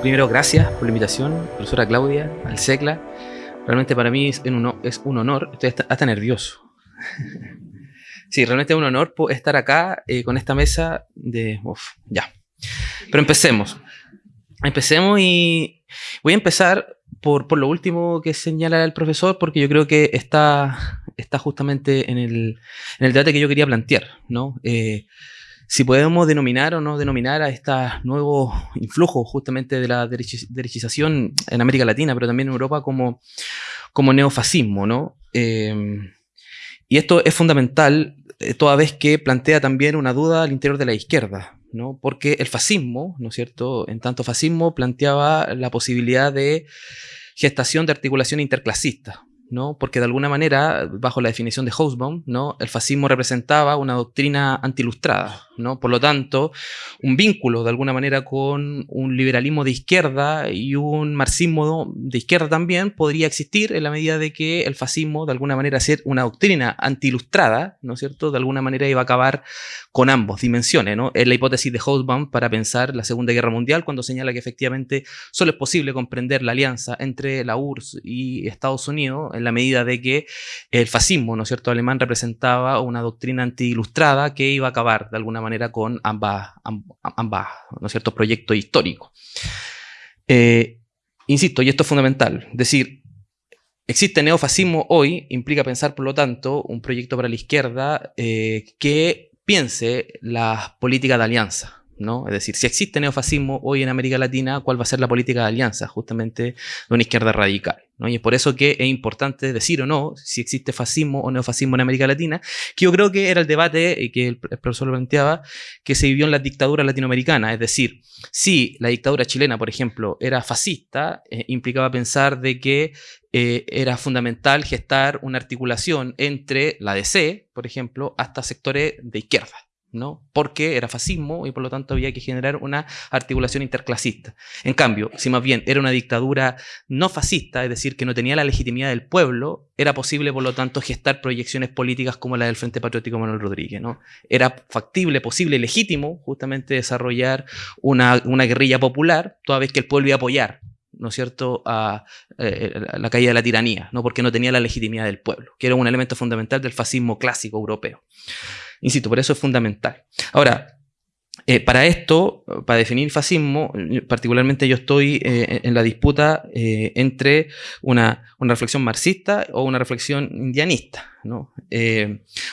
primero, gracias por la invitación, profesora Claudia, al SECLA. Realmente para mí es un, es un honor, estoy hasta, nervioso. sí, realmente es un honor estar acá eh, con esta mesa de... Uf, ya. Pero empecemos. Empecemos y voy a empezar por, por, lo último que señala el profesor, porque yo creo que está, está justamente en el, en el debate que yo quería plantear, ¿no? Eh, si podemos denominar o no denominar a este nuevo influjo justamente de la derechización en América Latina, pero también en Europa como, como neofascismo, ¿no? Em, y esto es fundamental eh, toda vez que plantea también una duda al interior de la izquierda, ¿no? Porque el fascismo, ¿no es cierto? En tanto fascismo planteaba la posibilidad de gestación de articulación interclasista, ¿no? Porque de alguna manera, bajo la definición de Hobsbawm, ¿no? El fascismo representaba una doctrina antilustrada, ¿no? Por lo tanto, un vínculo de alguna manera con un liberalismo de izquierda y un marxismo de izquierda también podría existir en la medida de que el fascismo de alguna manera ser una doctrina antilustrada, ¿no es cierto? De alguna manera iba a acabar con ambos dimensiones, ¿no? Es la hipótesis de Hobsbawm para pensar la Segunda Guerra Mundial cuando señala que efectivamente solo es posible comprender la alianza entre la URSS y Estados Unidos en la medida de que el fascismo, ¿no es cierto?, alemán representaba una doctrina anti-ilustrada que iba a acabar de alguna manera con ambas, ¿no cierto?, proyectos históricos. Eh, insisto, y esto es fundamental, decir, existe neofascismo hoy, implica pensar, por lo tanto, un proyecto para la izquierda eh, que piense las políticas de alianza, ¿no? Es decir, si existe neofascismo hoy en América Latina, ¿cuál va a ser la política de alianza justamente de una izquierda radical? ¿no? Y es por eso que es importante decir o no si existe fascismo o neofascismo en América Latina, que yo creo que era el debate que el profesor planteaba, que se vivió en la dictadura latinoamericana. Es decir, si la dictadura chilena, por ejemplo, era fascista, eh, implicaba pensar de que eh, era fundamental gestar una articulación entre la DC, por ejemplo, hasta sectores de izquierda. ¿No? Porque era fascismo y por lo tanto había que generar una articulación interclasista. En cambio, si más bien era una dictadura no fascista, es decir, que no tenía la legitimidad del pueblo, era posible por lo tanto gestar proyecciones políticas como la del Frente Patriótico Manuel Rodríguez, ¿no? Era factible, posible, legítimo justamente desarrollar una, guerrilla popular, toda vez que el pueblo iba a apoyar ¿no es cierto?, a, eh, la caída de la tiranía, ¿no? porque no tenía la legitimidad del pueblo, que era un elemento fundamental del fascismo clásico europeo. Insisto, por eso es fundamental. Ahora, eh, para esto, para definir fascismo, particularmente yo estoy eh, en la disputa eh, entre una, reflexión marxista o una reflexión indianista, ¿no?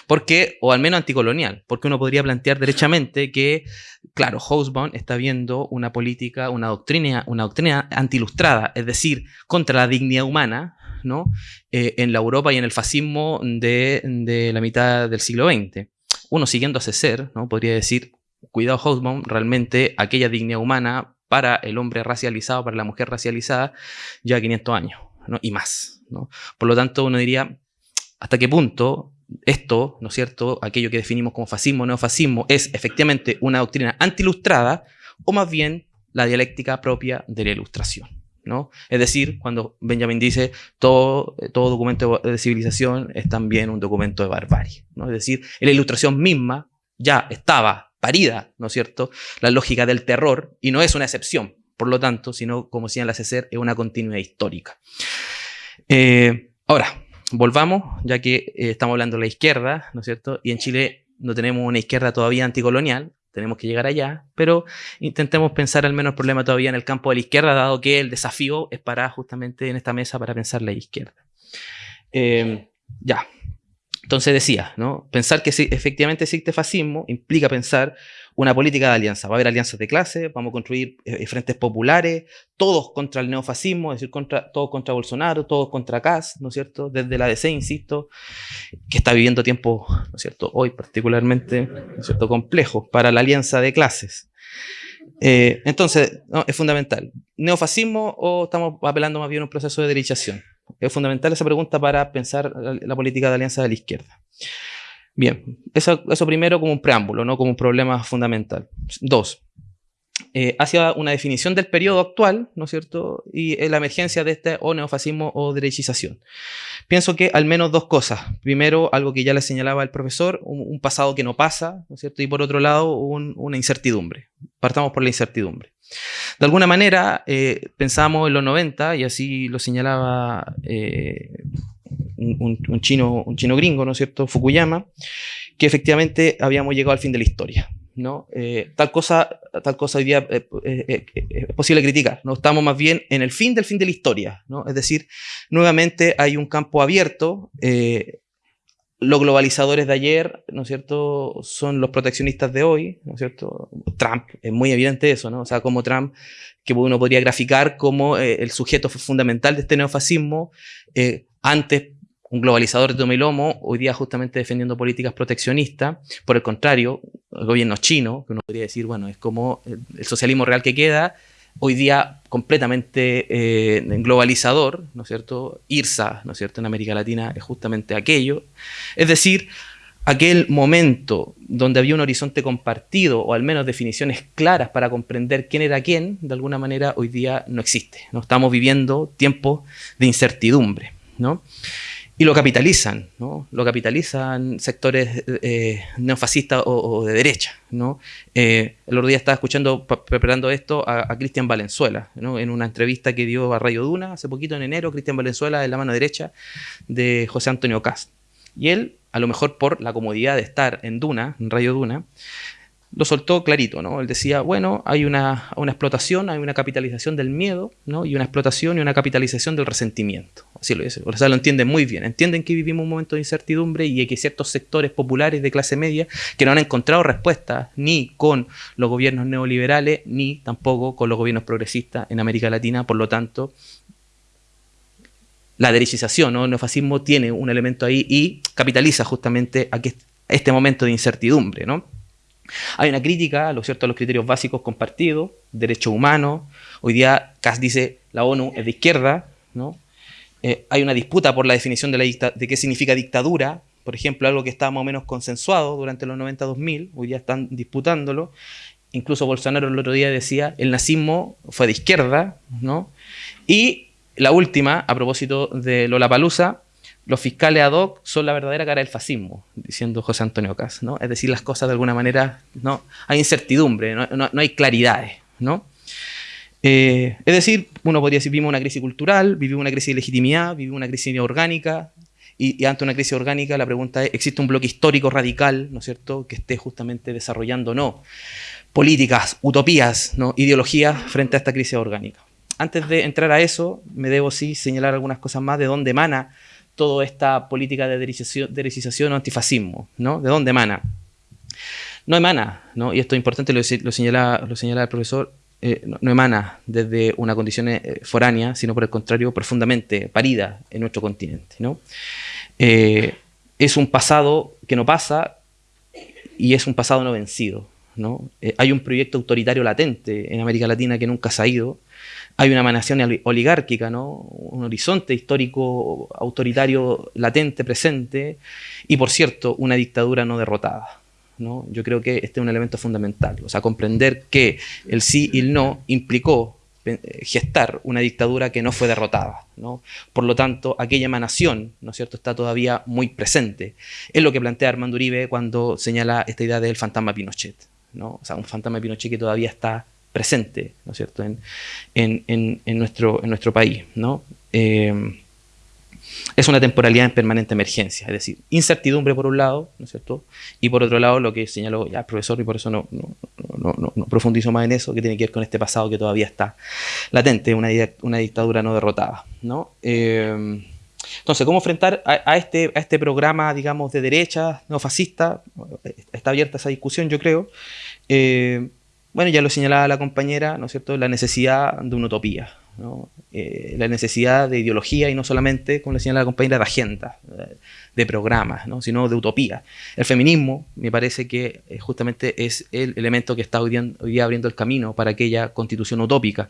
porque, o al menos anticolonial, porque uno podría plantear derechamente que, claro, Hobsbawm está viendo una política, una doctrina, una doctrina antilustrada, es decir, contra la dignidad humana, ¿no? en la Europa y en el fascismo de, de la mitad del siglo XX uno siguiendo a ser, ¿no? podría decir, cuidado Hobsbawm, realmente aquella dignidad humana para el hombre racializado, para la mujer racializada, ya 500 años ¿no? y más. ¿no? Por lo tanto, uno diría, ¿hasta qué punto esto, ¿no es cierto?, aquello que definimos como fascismo o neofascismo, es efectivamente una doctrina antilustrada o más bien la dialéctica propia de la ilustración. ¿no? Es decir, cuando Benjamin dice todo, todo documento de civilización es también un documento de barbarie. ¿no? Es decir, la ilustración misma ya estaba parida, ¿no es cierto?, la lógica del terror y no es una excepción, por lo tanto, sino, como señala César, es una continuidad histórica. Eh, ahora, volvamos, ya que eh, estamos hablando de la izquierda, ¿no es cierto?, y en Chile no tenemos una izquierda todavía anticolonial, tenemos que llegar allá, pero intentemos pensar al menos el problema todavía en el campo de la izquierda, dado que el desafío es para justamente en esta mesa para pensar la izquierda. Eh, ya, entonces decía, ¿no? pensar que si efectivamente existe fascismo implica pensar una política de alianza. Va a haber alianzas de clase, vamos a construir eh, frentes populares, todos contra el neofascismo, es decir, contra, todos contra Bolsonaro, todos contra Kass, ¿no es cierto? Desde la DC, insisto, que está viviendo tiempos, ¿no es cierto? Hoy particularmente, ¿no es cierto? Complejos para la alianza de clases. Eh, entonces, es fundamental. ¿Neofascismo o estamos apelando más bien a un proceso de derechación? Es fundamental esa pregunta para pensar la política de alianza de la izquierda. Bien, eso, primero como un preámbulo, no como un problema fundamental. Dos, eh, hacia una definición del periodo actual, ¿no es cierto? Y eh, la emergencia de este o neofascismo o derechización. Pienso que al menos dos cosas. Primero, algo que ya le señalaba el profesor, un, pasado que no pasa, ¿no es cierto? Y por otro lado, una incertidumbre. Partamos por la incertidumbre. De alguna manera, eh, pensamos en los 90, y así lo señalaba eh, un, chino, un chino gringo, ¿no es cierto?, Fukuyama, que efectivamente habíamos llegado al fin de la historia. ¿no? Eh, tal, cosa, tal cosa hoy día es posible criticar. ¿no? Estamos más bien en el fin del fin de la historia. ¿no? Es decir, nuevamente hay un campo abierto los globalizadores de ayer, ¿no es cierto?, son los proteccionistas de hoy, ¿no es cierto? Trump, es muy evidente eso, ¿no? O sea, como Trump, que uno podría graficar como eh, el sujeto fundamental de este neofascismo, eh, antes un globalizador de tomilomo, hoy día justamente defendiendo políticas proteccionistas, por el contrario, el gobierno chino, que uno podría decir, bueno, es como el socialismo real que queda, hoy día completamente eh, globalizador, ¿no es cierto? IRSA, ¿no es cierto? En América Latina es justamente aquello. Es decir, aquel momento donde había un horizonte compartido o al menos definiciones claras para comprender quién era quién, de alguna manera hoy día no existe. ¿no? Estamos viviendo tiempos de incertidumbre. ¿no? Y lo capitalizan, ¿no? Lo capitalizan sectores eh, neofascistas o, de derecha, ¿no? Eh, el otro día estaba escuchando, preparando esto, a, Cristian Valenzuela, ¿no? En una entrevista que dio a Radio Duna hace poquito en enero, Cristian Valenzuela es la mano derecha de José Antonio Cast. Y él, a lo mejor por la comodidad de estar en Duna, en Radio Duna, lo soltó clarito, ¿no? Él decía, bueno, hay una, una, explotación, hay una capitalización del miedo, ¿no? Y una explotación y una capitalización del resentimiento. Así lo dice. O sea, lo entienden muy bien. Entienden que vivimos un momento de incertidumbre y que ciertos sectores populares de clase media que no han encontrado respuesta ni con los gobiernos neoliberales, ni tampoco con los gobiernos progresistas en América Latina. Por lo tanto, la derechización, ¿no? el neofascismo tiene un elemento ahí y capitaliza justamente a este momento de incertidumbre, ¿no? Hay una crítica, lo cierto, a los criterios básicos compartidos, derechos humanos. Hoy día Kass dice la ONU es de izquierda, ¿no? Eh, hay una disputa por la definición de, qué significa dictadura, por ejemplo, algo que estaba más o menos consensuado durante los 90-2000, hoy día están disputándolo. Incluso Bolsonaro el otro día decía, el nazismo fue de izquierda, ¿no? Y la última, a propósito de Lola Palusa, los fiscales ad hoc son la verdadera cara del fascismo, diciendo José Antonio Cas, ¿no? Es decir, las cosas de alguna manera, ¿no? Hay incertidumbre, no, hay claridades, ¿no? Eh, es decir, uno podría decir, vivimos una crisis cultural, vivimos una crisis de legitimidad, vivimos una crisis orgánica, y, y, ante una crisis orgánica la pregunta es, ¿existe un bloque histórico radical, ¿no es cierto?, que esté justamente desarrollando, no, políticas, utopías, ¿no? ideologías frente a esta crisis orgánica. Antes de entrar a eso, me debo sí señalar algunas cosas más de dónde emana toda esta política de derechización, o antifascismo, ¿no? ¿De dónde emana? No emana, ¿no? y esto es importante, lo, señala, lo señala el profesor, eh, no, emana desde una condición eh, foránea, sino por el contrario, profundamente parida en nuestro continente. ¿no? Eh, es un pasado que no pasa y es un pasado no vencido. hay un proyecto autoritario latente en América Latina que nunca se ha ido, hay una emanación oligárquica, ¿no? un horizonte histórico autoritario latente, presente, y por cierto, una dictadura no derrotada. ¿no? Yo creo que este es un elemento fundamental, o sea, comprender que el sí y el no implicó eh, gestar una dictadura que no fue derrotada. ¿no? Por lo tanto, aquella emanación ¿no es cierto? está todavía muy presente. Es lo que plantea Armando Uribe cuando señala esta idea del fantasma Pinochet. ¿no? O sea, un fantasma Pinochet que todavía está presente, ¿no es cierto?, en, en, nuestro, en nuestro país, ¿no? Eh, es una temporalidad en permanente emergencia, es decir, incertidumbre por un lado, ¿no es cierto? Y por otro lado, lo que señaló ya el profesor, y por eso no, no, no, profundizo más en eso, que tiene que ver con este pasado que todavía está latente, una, una dictadura no derrotada, ¿no? Eh, entonces, ¿cómo enfrentar a, este, a este programa, digamos, de derecha, no fascista? Está abierta esa discusión, yo creo. Eh, bueno, ya lo señalaba la compañera, ¿no es cierto?, la necesidad de una utopía, eh, la necesidad de ideología y no solamente, como le señalaba la compañera, de agenda, de programas, ¿no? sino de utopía. El feminismo, me parece que eh, justamente es el elemento que está hoy día, abriendo el camino para aquella constitución utópica.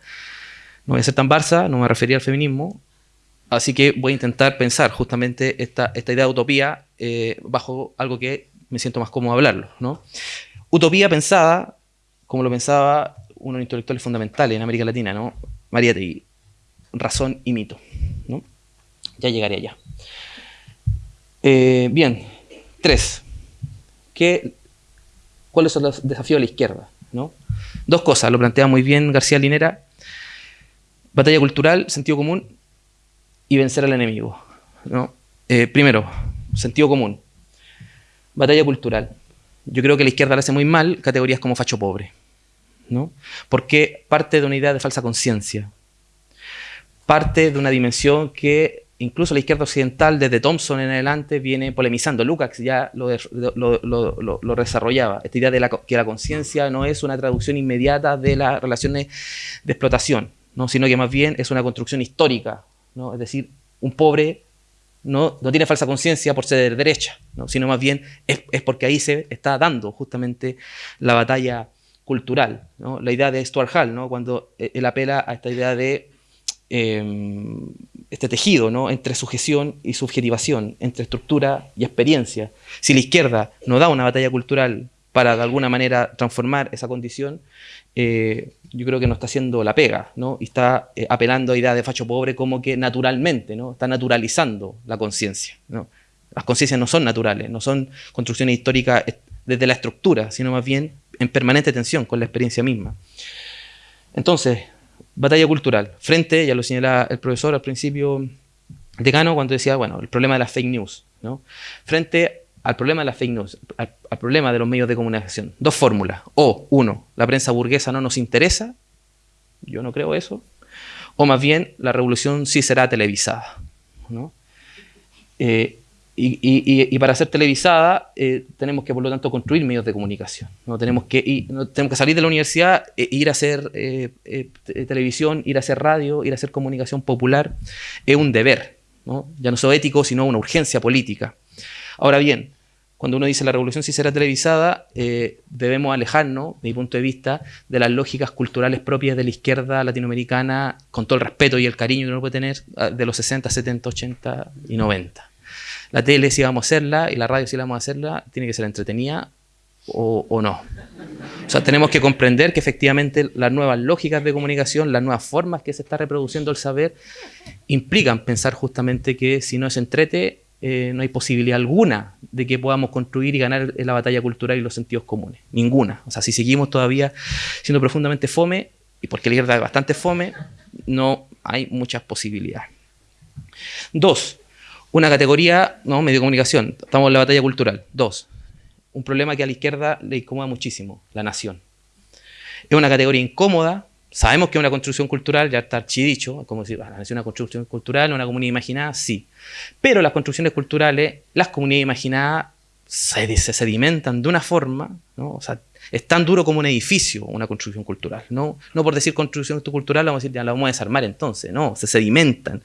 No voy a ser tan barça, no me refería al feminismo, así que voy a intentar pensar justamente esta, esta idea de utopía eh, bajo algo que me siento más cómodo hablarlo. ¿no? Utopía pensada como lo pensaba uno de los intelectuales fundamentales en América Latina, ¿no? María Tegui, razón y mito, ¿no? Ya llegaré allá. Eh, bien, tres. ¿Qué, ¿Cuáles son los desafíos de la izquierda? ¿no? Dos cosas, lo plantea muy bien García Linera. Batalla cultural, sentido común y vencer al enemigo. ¿no? Eh, primero, sentido común. Batalla cultural. Yo creo que la izquierda le hace muy mal categorías como facho pobre. ¿no? Porque parte de una idea de falsa conciencia. Parte de una dimensión que incluso la izquierda occidental, desde Thompson en adelante, viene polemizando. Lukács ya lo, lo, desarrollaba. Esta idea de que la conciencia no es una traducción inmediata de las relaciones de explotación, ¿no? sino que más bien es una construcción histórica. ¿no? Es decir, un pobre no, no tiene falsa conciencia por ser de derecha, ¿no? sino más bien es, es, porque ahí se está dando justamente la batalla cultural. ¿no? La idea de Stuart Hall, ¿no? cuando él apela a esta idea de Em, este tejido ¿no? entre sujeción y subjetivación, entre estructura y experiencia. Si la izquierda no da una batalla cultural para de alguna manera transformar esa condición, eh, yo creo que no está haciendo la pega, ¿no? Y está eh, apelando a ideas de facho pobre como que naturalmente, ¿no? Está naturalizando la conciencia, ¿no? Las conciencias no son naturales, no son construcciones históricas desde la estructura, sino más bien en permanente tensión con la experiencia misma. Entonces, batalla cultural. Frente, ya lo señalaba el profesor al principio, decano, cuando decía, bueno, el problema de las fake news. ¿no? Frente al problema de las fake news, al, problema de los medios de comunicación. Dos fórmulas. O, uno, la prensa burguesa no nos interesa. Yo no creo eso. O más bien, la revolución sí será televisada. ¿no? Eh, y, para ser televisada eh, tenemos que, por lo tanto, construir medios de comunicación. ¿no? Tenemos, que, tenemos que salir de la universidad e ir a hacer eh, televisión, ir a hacer radio, ir a hacer comunicación popular. Es un deber, ¿no? ya no solo ético, sino una urgencia política. Ahora bien, cuando uno dice la revolución sí será televisada, debemos alejarnos, de mi punto de vista, de las lógicas culturales propias de la izquierda latinoamericana, con todo el respeto y el cariño que uno puede tener ah, de los 60, 70, 80 y 90 la tele si vamos a hacerla y la radio si vamos a hacerla, tiene que ser entretenida o, no. O sea, tenemos que comprender que efectivamente las nuevas lógicas de comunicación, las nuevas formas que se está reproduciendo el saber, implican pensar justamente que si no es entrete, eh, no hay posibilidad alguna de que podamos construir y ganar la batalla cultural y los sentidos comunes. Ninguna. O sea, si seguimos todavía siendo profundamente fome, y porque la izquierda es bastante fome, no hay muchas posibilidades. Dos, una categoría, no, medio de comunicación, estamos en la batalla cultural. Dos, un problema que a la izquierda le incomoda muchísimo, la nación. Es una categoría incómoda, sabemos que es una construcción cultural, ya está archidicho, como decir, ah, es una construcción cultural, una comunidad imaginada, sí. Pero las construcciones culturales, las comunidades imaginadas, se, sedimentan de una forma, ¿no? O sea, es tan duro como un edificio, una construcción cultural. No, no por decir construcción cultural, vamos a decir, ya la vamos a desarmar entonces, no, se sedimentan,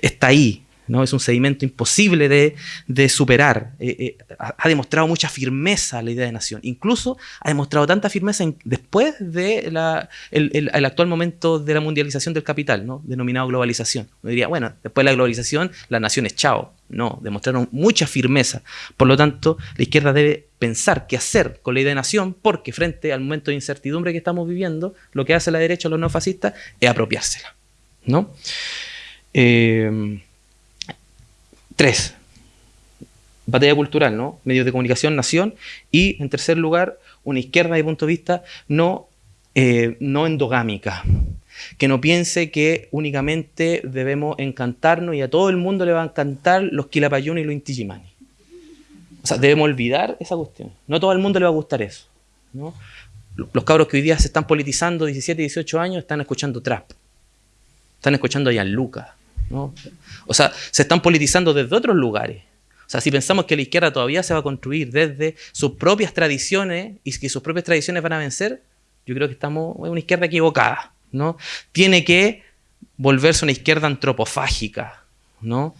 está ahí, ¿no? Es un sedimento imposible de, superar. Eh, eh, ha demostrado mucha firmeza la idea de nación. Incluso ha demostrado tanta firmeza después del de el, actual momento de la mundialización del capital, ¿no? denominado globalización. Uno diría, bueno, después de la globalización, la nación es chao. No, demostraron mucha firmeza. Por lo tanto, la izquierda debe pensar qué hacer con la idea de nación, porque frente al momento de incertidumbre que estamos viviendo, lo que hace la derecha los neofascistas es apropiársela. ¿no? Eh, Tres, batalla cultural, ¿no? Medios de comunicación, nación. Y, en tercer lugar, una izquierda, de punto de vista, no, eh, no endogámica. Que no piense que únicamente debemos encantarnos y a todo el mundo le va a encantar los Quilapayún y los Intigimani. O sea, debemos olvidar esa cuestión. No todo el mundo le va a gustar eso. ¿no? Los cabros que hoy día se están politizando, 17, 18 años, están escuchando trap. Están escuchando a Gianluca. O sea, se están politizando desde otros lugares. O sea, si pensamos que la izquierda todavía se va a construir desde sus propias tradiciones y que sus propias tradiciones van a vencer, yo creo que estamos en una izquierda equivocada, ¿no? Tiene que volverse una izquierda antropofágica, ¿no?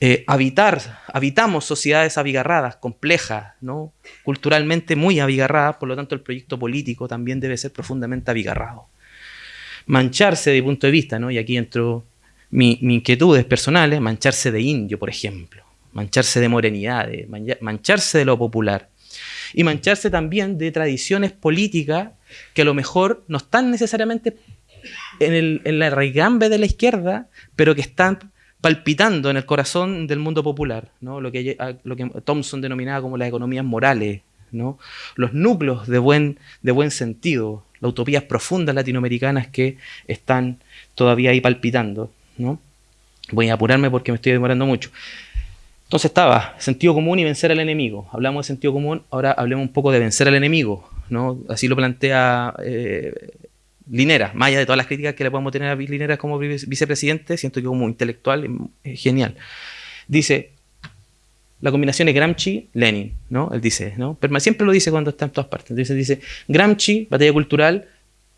Eh, habitar, habitamos sociedades abigarradas, complejas, ¿no? Culturalmente muy abigarradas, por lo tanto el proyecto político también debe ser profundamente abigarrado. Mancharse de punto de vista, ¿no? Y aquí entro mi, mi inquietud personal mancharse de indio, por ejemplo, mancharse de morenidad, mancharse de lo popular y mancharse también de tradiciones políticas que a lo mejor no están necesariamente en, el, en la raigambe de la izquierda, pero que están palpitando en el corazón del mundo popular, ¿no? lo, que, lo Thompson denominaba como las economías morales, ¿no? los núcleos de buen, de buen sentido, las utopías profundas latinoamericanas que están todavía ahí palpitando. ¿No? Voy a apurarme porque me estoy demorando mucho. Entonces estaba sentido común y vencer al enemigo. Hablamos de sentido común, ahora hablemos un poco de vencer al enemigo. ¿no? Así lo plantea eh, Linera, más allá de todas las críticas que le podemos tener a Linera como vicepresidente, siento que como intelectual es genial. Dice, la combinación es Gramsci-Lenin, ¿no? Él dice, ¿no? Siempre lo dice cuando está en todas partes. Dice, dice, Gramsci, batalla cultural,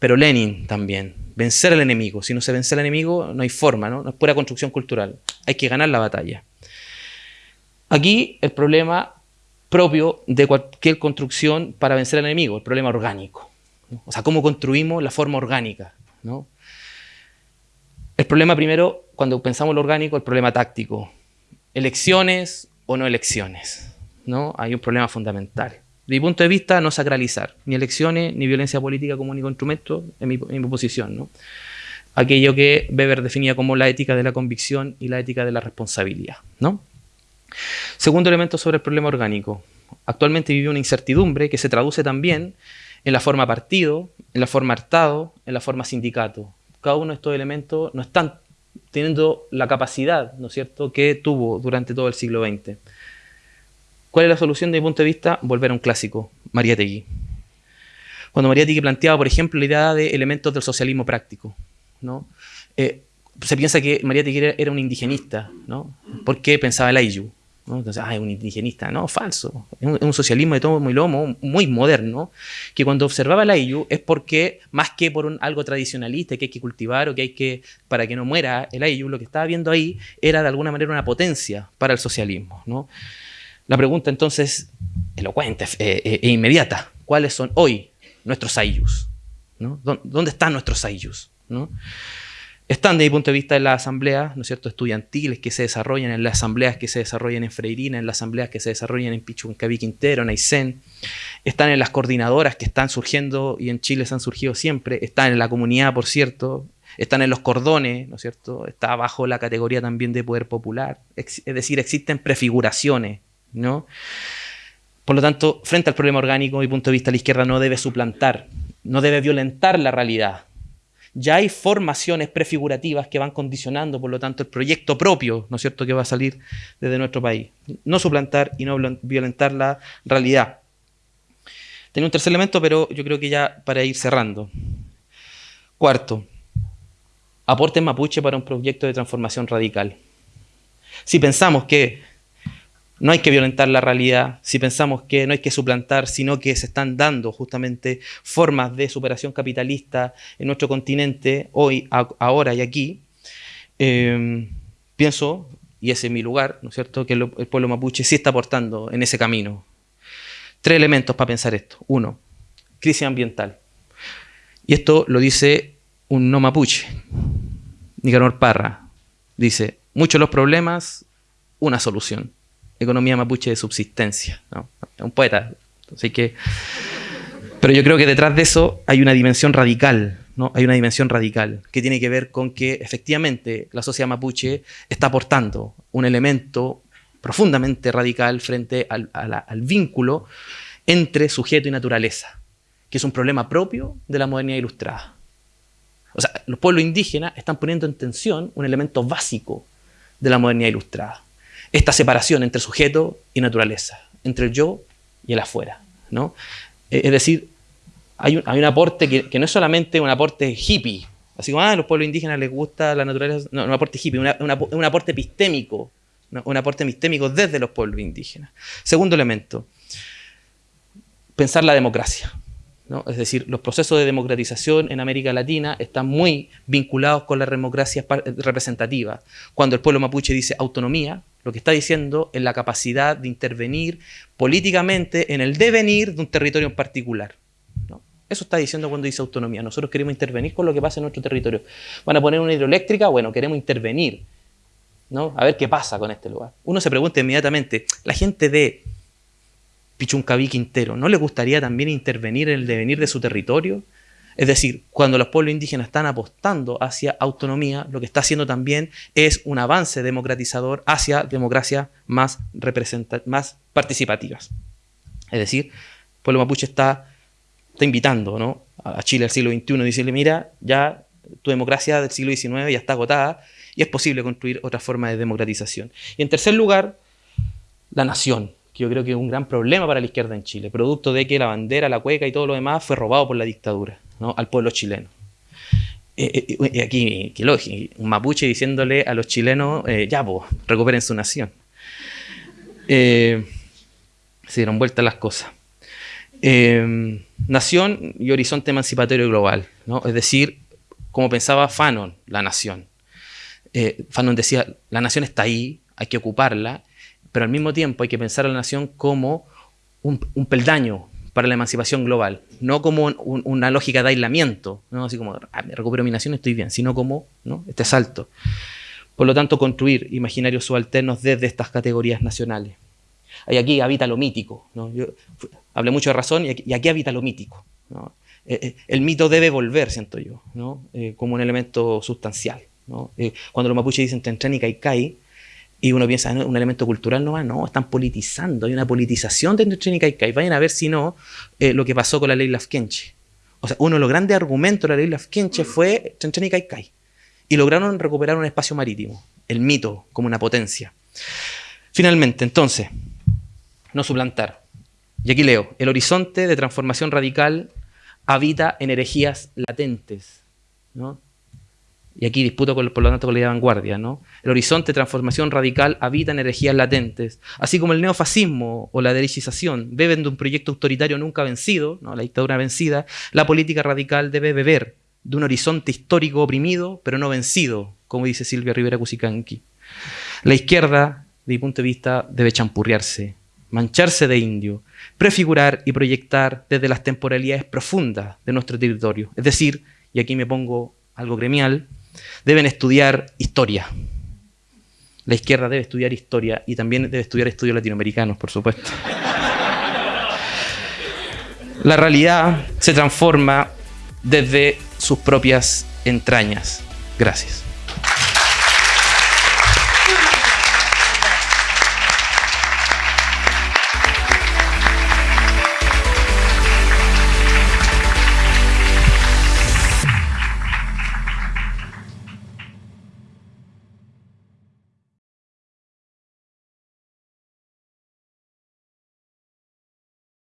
pero Lenin también. Vencer al enemigo. Si no se vence al enemigo, no hay forma, ¿no? No es pura construcción cultural. Hay que ganar la batalla. Aquí el problema propio de cualquier construcción para vencer al enemigo, el problema orgánico. O sea, cómo construimos la forma orgánica. ¿no? El problema primero, cuando pensamos lo orgánico, el problema táctico. Elecciones o no elecciones. ¿no? Hay un problema fundamental. Mi punto de vista, no sacralizar ni elecciones ni violencia política como único instrumento en mi, en posición. ¿no? Aquello que Weber definía como la ética de la convicción y la ética de la responsabilidad. ¿no? Segundo elemento sobre el problema orgánico. Actualmente vive una incertidumbre que se traduce también en la forma partido, en la forma hartado, en la forma sindicato. Cada uno de estos elementos no están teniendo la capacidad, ¿no es cierto?, que tuvo durante todo el siglo XX. ¿Cuál es la solución desde mi punto de vista? Volver a un clásico, Mariátegui. Cuando Mariátegui planteaba, por ejemplo, la idea de elementos del socialismo práctico, ¿no? Eh, se piensa que Mariátegui era un indigenista, ¿no? Porque pensaba el Ayllu, entonces, ah, es un indigenista. No, falso. Es un, socialismo de todo muy lomo, muy moderno, que cuando observaba la IU es porque, más que por un, algo tradicionalista que hay que cultivar o que hay que, para que no muera el IU, lo que estaba viendo ahí era de alguna manera una potencia para el socialismo. ¿no? La pregunta entonces, elocuente eh, eh, e inmediata, ¿cuáles son hoy nuestros IUs? ¿no? ¿Dónde están nuestros IUs? ¿no? están desde mi punto de vista en las asambleas, ¿no es cierto?, estudiantiles que se desarrollan, en las asambleas que se desarrollan en Freirina, en las asambleas que se desarrollan en Pichuncaví Quintero, en Aysén, están en las coordinadoras que están surgiendo y en Chile se han surgido siempre, están en la comunidad, por cierto, están en los cordones, ¿no es cierto?, está bajo la categoría también de poder popular, es decir, existen prefiguraciones, ¿no? Por lo tanto, frente al problema orgánico, mi punto de vista, la izquierda no debe suplantar, no debe violentar la realidad, ya hay formaciones prefigurativas que van condicionando, por lo tanto, el proyecto propio, ¿no es cierto?, que va a salir desde nuestro país. No suplantar y no violentar la realidad. Tenía un tercer elemento, pero yo creo que ya para ir cerrando. Cuarto, aporte mapuche para un proyecto de transformación radical. Si pensamos que no hay que violentar la realidad si pensamos que no hay que suplantar, sino que se están dando justamente formas de superación capitalista en nuestro continente, hoy, ahora y aquí. Em, pienso, y ese es mi lugar, ¿no es cierto?, que el, pueblo mapuche sí está aportando en ese camino. Tres elementos para pensar esto. Uno, crisis ambiental. Y esto lo dice un no mapuche, Nicanor Parra. Dice, muchos los problemas, una solución economía mapuche de subsistencia. ¿no? Un poeta. Así que, pero yo creo que detrás de eso hay una dimensión radical, ¿no? Hay una dimensión radical que tiene que ver con que efectivamente la sociedad mapuche está aportando un elemento profundamente radical frente al, al vínculo entre sujeto y naturaleza, que es un problema propio de la modernidad ilustrada. O sea, los pueblos indígenas están poniendo en tensión un elemento básico de la modernidad ilustrada esta separación entre sujeto y naturaleza, entre el yo y el afuera. ¿no? Eh, es decir, hay un, hay un aporte que, no es solamente un aporte hippie, así como ah, a los pueblos indígenas les gusta la naturaleza, no, un aporte hippie, un aporte epistémico, un aporte epistémico desde los pueblos indígenas. Segundo elemento, pensar la democracia. Es decir, los procesos de democratización en América Latina están muy vinculados con la democracia representativa. Cuando el pueblo mapuche dice autonomía, lo que está diciendo es la capacidad de intervenir políticamente en el devenir de un territorio en particular. Eso está diciendo cuando dice autonomía. Nosotros queremos intervenir con lo que pasa en nuestro territorio. Van a poner una hidroeléctrica, bueno, queremos intervenir. ¿no? A ver qué pasa con este lugar. Uno se pregunta inmediatamente, la gente de Pichuncaví Quintero, ¿no le gustaría también intervenir en el devenir de su territorio? Es decir, cuando los pueblos indígenas están apostando hacia autonomía, lo que está haciendo también es un avance democratizador hacia democracias más, más participativas. Es decir, El pueblo mapuche está, invitando ¿no? a Chile al siglo XXI, decirle, mira, ya tu democracia del siglo XIX ya está agotada y es posible construir otra forma de democratización. Y en tercer lugar, la nación, que yo creo que es un gran problema para la izquierda en Chile, producto de que la bandera, la cueca y todo lo demás fue robado por la dictadura ¿no? al pueblo chileno. Eh, eh, eh aquí, qué lógico, un mapuche diciéndole a los chilenos, eh, ya, pues, recuperen su nación. se dieron vueltas las cosas. nación y horizonte emancipatorio global, ¿no? es decir, como pensaba Fanon, la nación. Fanon decía, la nación está ahí, hay que ocuparla, pero al mismo tiempo hay que pensar a la nación como un, peldaño para la emancipación global, no como una lógica de aislamiento, ¿no? así como, ah, me recupero mi nación, estoy bien, sino como ¿no? este salto. Por lo tanto, construir imaginarios subalternos desde estas categorías nacionales. Y aquí habita lo mítico. ¿no? Yo hablé mucho de razón y aquí, habita lo mítico. Eh, eh, el mito debe volver, siento yo, ¿no? Eh, como un elemento sustancial. cuando los mapuches dicen Tentren y Kaikai, y uno piensa, ¿no? un elemento cultural no va, no, están politizando, hay una politización de Tren y Kaikai. Vayan a ver si no eh, lo que pasó con la ley Lafkenche. O sea, uno de los grandes argumentos de la ley Lafkenche fue Tren y Kaikai. Y lograron recuperar un espacio marítimo, el mito como una potencia. Finalmente, entonces, no suplantar. Y aquí leo, el horizonte de transformación radical habita en herejías latentes. ¿no? Y aquí disputo por lo tanto con la idea de vanguardia, ¿no? El horizonte de transformación radical habita en energías latentes, así como el neofascismo o la derechización beben de un proyecto autoritario nunca vencido, ¿no? la dictadura vencida, la política radical debe beber de un horizonte histórico oprimido, pero no vencido, como dice Silvia Rivera Cusicanqui. La izquierda, de mi punto de vista, debe champurriarse, mancharse de indio, prefigurar y proyectar desde las temporalidades profundas de nuestro territorio. Es decir, y aquí me pongo algo gremial, deben estudiar historia. La izquierda debe estudiar historia y también debe estudiar estudios latinoamericanos, por supuesto. La realidad se transforma desde sus propias entrañas. Gracias.